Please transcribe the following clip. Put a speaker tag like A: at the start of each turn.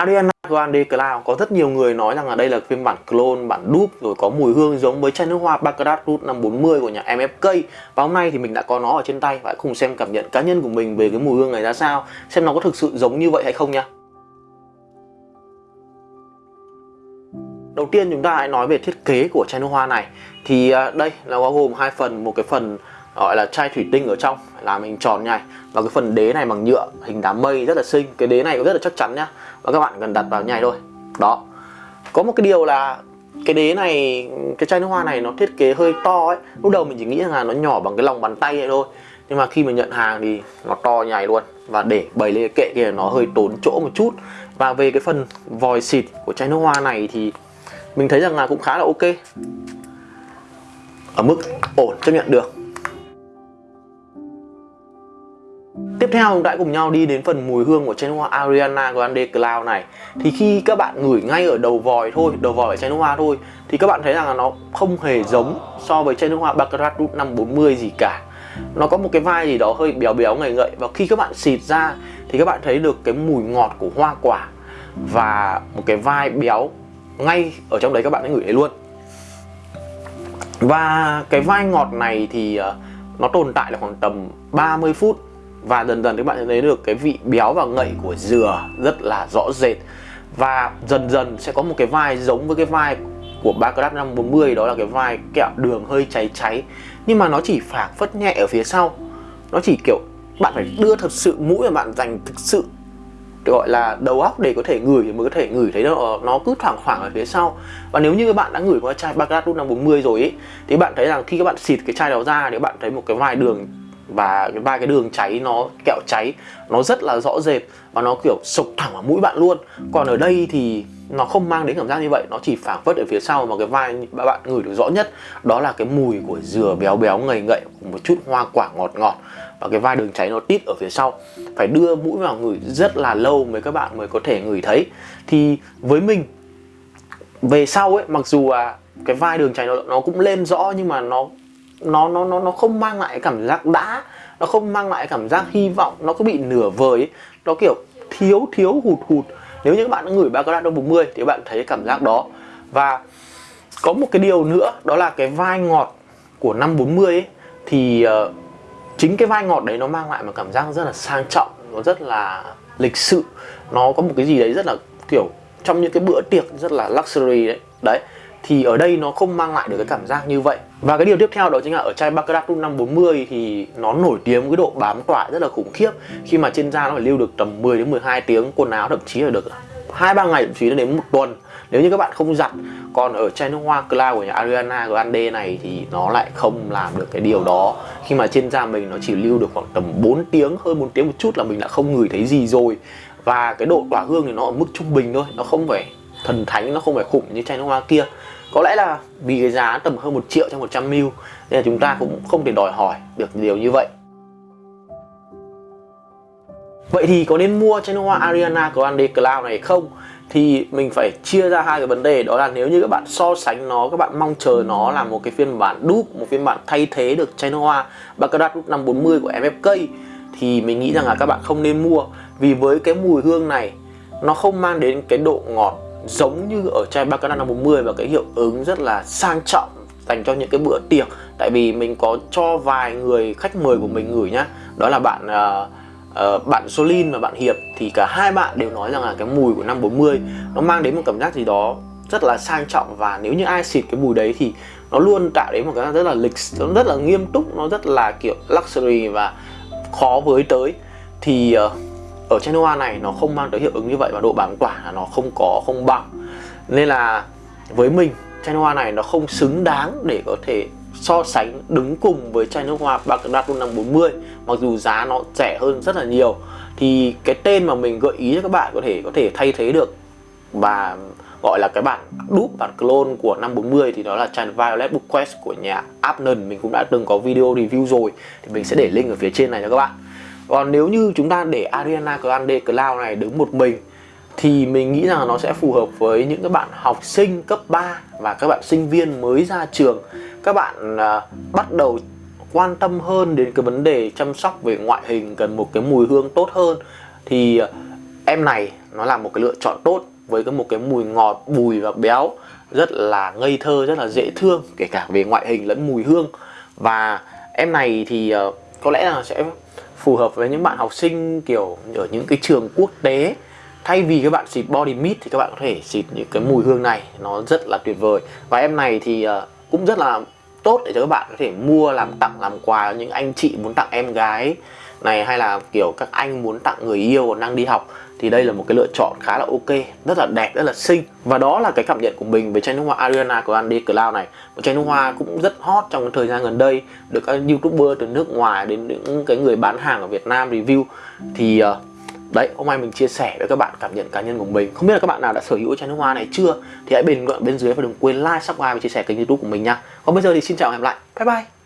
A: Ariana Grande Cloud có rất nhiều người nói rằng là đây là phiên bản clone, bản dupe rồi có mùi hương giống với chai nước hoa Baccarat Root 540 của nhà MFK và hôm nay thì mình đã có nó ở trên tay và cùng xem cảm nhận cá nhân của mình về cái mùi hương này ra sao xem nó có thực sự giống như vậy hay không nha. Đầu tiên chúng ta hãy nói về thiết kế của chai nước hoa này. Thì à, đây là bao gồm hai phần một cái phần Ờ, gọi là chai thủy tinh ở trong làm hình tròn này và cái phần đế này bằng nhựa, hình đám mây rất là xinh. Cái đế này cũng rất là chắc chắn nhá. Và các bạn cần đặt vào nhảy thôi. Đó. Có một cái điều là cái đế này, cái chai nước hoa này nó thiết kế hơi to ấy. Lúc đầu mình chỉ nghĩ là nó nhỏ bằng cái lòng bàn tay này thôi. Nhưng mà khi mà nhận hàng thì nó to nhảy luôn. Và để bày lên cái kệ kia nó hơi tốn chỗ một chút. Và về cái phần vòi xịt của chai nước hoa này thì mình thấy rằng là cũng khá là ok. Ở mức ổn, chấp nhận được. Tiếp theo chúng ta cùng nhau đi đến phần mùi hương của chai nước hoa Ariana Grande Cloud này. Thì khi các bạn ngửi ngay ở đầu vòi thôi, đầu vòi ở chai nước hoa thôi Thì các bạn thấy rằng là nó không hề giống so với chai nước hoa Baccarat Root 540 gì cả. Nó có một cái vai gì đó hơi béo béo ngậy ngậy. Và khi các bạn xịt ra thì các bạn thấy được cái mùi ngọt của hoa quả Và một cái vai béo ngay ở trong đấy các bạn hãy ngửi thấy luôn. Và cái vai ngọt này thì ờ, nó tồn tại là khoảng tầm 30 phút và dần dần các bạn sẽ thấy được cái vị béo và ngậy của dừa rất là rõ rệt. Và dần dần sẽ có một cái vai giống với cái vai của Baccarat 540 đó là cái vai kẹo đường hơi cháy cháy. Nhưng mà nó chỉ phảng phất nhẹ ở phía sau. Nó chỉ kiểu bạn phải đưa thật sự mũi và bạn dành thực sự gọi là, đầu óc để có thể ngửi thì mới có thể ngửi thấy nó nó cứ thoảng khoảng ở phía sau. Và nếu như các bạn đã ngửi qua chai Baccarat 540 rồi ấy, thì bạn thấy rằng khi các bạn xịt cái chai đó ra thì bạn thấy một cái vai đường và ba cái đường cháy nó kẹo cháy nó rất là rõ rệt và nó kiểu sộc thẳng vào mũi bạn luôn. Còn ở đây thì nó không mang đến cảm giác như vậy nó chỉ phảng phất ở phía sau mà cái vai bạn ngửi được rõ nhất. Đó là cái mùi của dừa béo béo ngầy ngậy cùng một chút hoa quả ngọt ngọt. Và cái vai đường cháy nó tít ở phía sau. Phải đưa mũi vào ngửi rất là lâu mới các bạn mới có thể ngửi thấy. Thì với mình về sau ấy mặc dù là cái vai đường cháy nó, nó cũng lên rõ nhưng mà nó nó nó nó nó không mang lại cảm giác đã nó không mang lại cảm giác hy vọng nó cứ bị nửa vời ấy. nó kiểu thiếu thiếu hụt hụt. Nếu như các bạn đã ngửi Baccarat 40 thì các bạn thấy cảm giác đó. Và có một cái điều nữa đó là cái vai ngọt của năm 40 ấy thì uh, chính cái vai ngọt đấy nó mang lại một cảm giác rất là sang trọng nó rất là lịch sự. Nó có một cái gì đấy rất là kiểu trong những cái bữa tiệc rất là luxury đấy. Đấy thì ở đây nó không mang lại được cái cảm giác như vậy. Và cái điều tiếp theo đó chính là ở chai Baccarat Rum 540 thì nó nổi tiếng với độ bám tỏa rất là khủng khiếp. Khi mà trên da nó phải lưu được tầm 10 đến 12 tiếng, quần áo thậm chí là được hai ba ngày thậm chí là đến một tuần. Nếu như các bạn không giặt, còn ở chai nước hoa Cloud của nhà Ariana Grande này thì nó lại không làm được cái điều đó. Khi mà trên da mình nó chỉ lưu được khoảng tầm 4 tiếng hơn 4 tiếng một chút là mình đã không ngửi thấy gì rồi. Và cái độ tỏa hương thì nó ở mức trung bình thôi, nó không phải thần thánh nó không phải khủng như chai nước hoa kia. Có lẽ là vì cái giá tầm hơn một triệu trong 100 ml nên là chúng ta cũng không thể đòi hỏi được điều như vậy. Vậy thì có nên mua chai nước hoa Ariana Grande Cloud này không? Thì mình phải chia ra hai cái vấn đề đó là nếu như các bạn so sánh nó, các bạn mong chờ nó là một cái phiên bản dupe, một phiên bản thay thế được chai nước hoa Baccarat 540 của MFK thì mình nghĩ rằng là các bạn không nên mua. Vì với cái mùi hương này nó không mang đến cái độ ngọt giống như ở chai Bacana 540 và cái hiệu ứng rất là sang trọng dành cho những cái bữa tiệc. Tại vì mình có cho vài người khách mời của mình gửi nhá. Đó là bạn uh, uh, bạn Solin và bạn Hiệp. Thì cả hai bạn đều nói rằng là cái mùi của 540 nó mang đến một cảm giác gì đó rất là sang trọng. Và nếu như ai xịt cái mùi đấy thì nó luôn tạo đến một cái rất là lịch nó rất là nghiêm túc nó rất là kiểu luxury và khó với tới. Thì uh, ở trên hoa này nó không mang tới hiệu ứng như vậy và độ bám tỏa là nó không có, không bằng. Nên là với mình, chai nước hoa này nó không xứng đáng để có thể so sánh, đứng cùng với chai nước hoa Baccarat 540 mặc dù giá nó rẻ hơn rất là nhiều. Thì cái tên mà mình gợi ý cho các bạn có thể có thể thay thế được và gọi là cái bản đúp, bản clone của 540 thì đó là chai Violet Book Quest của nhà Abnon. Mình cũng đã từng có video review rồi, thì mình sẽ để link ở phía trên này cho các bạn còn nếu như chúng ta để Ariana Grande Cloud này đứng một mình thì mình nghĩ rằng nó sẽ phù hợp với những các bạn học sinh cấp 3 và các bạn sinh viên mới ra trường. Các bạn à, bắt đầu quan tâm hơn đến cái vấn đề chăm sóc về ngoại hình cần một cái mùi hương tốt hơn thì à, em này nó là một cái lựa chọn tốt với cái một cái mùi ngọt bùi và béo rất là ngây thơ rất là dễ thương kể cả về ngoại hình lẫn mùi hương. Và em này thì à, có lẽ là sẽ phù hợp với những bạn học sinh, kiểu, ở những cái trường quốc tế. Thay vì các bạn xịt body mist thì các bạn có thể xịt những cái mùi hương này, nó rất là tuyệt vời. Và em này thì ờ, cũng rất là tốt để cho các bạn có thể mua làm tặng, làm quà những anh chị muốn tặng em gái này hay là kiểu các anh muốn tặng người yêu còn đang đi học thì đây là một cái lựa chọn khá là ok rất là đẹp rất là xinh. Và đó là cái cảm nhận của mình về chai nước hoa Ariana của Andy Cloud này. Một chai nước hoa cũng rất hot trong cái thời gian gần đây được các youtuber từ nước ngoài đến những cái người bán hàng ở Việt Nam review. Thì uh, đấy hôm nay mình chia sẻ với các bạn cảm nhận cá nhân của mình. Không biết là các bạn nào đã sở hữu chai nước hoa này chưa? Thì hãy bình luận bên dưới và đừng quên like subscribe và chia sẻ kênh youtube của mình nha. Còn bây giờ thì xin chào và hẹn gặp lại. Bye bye.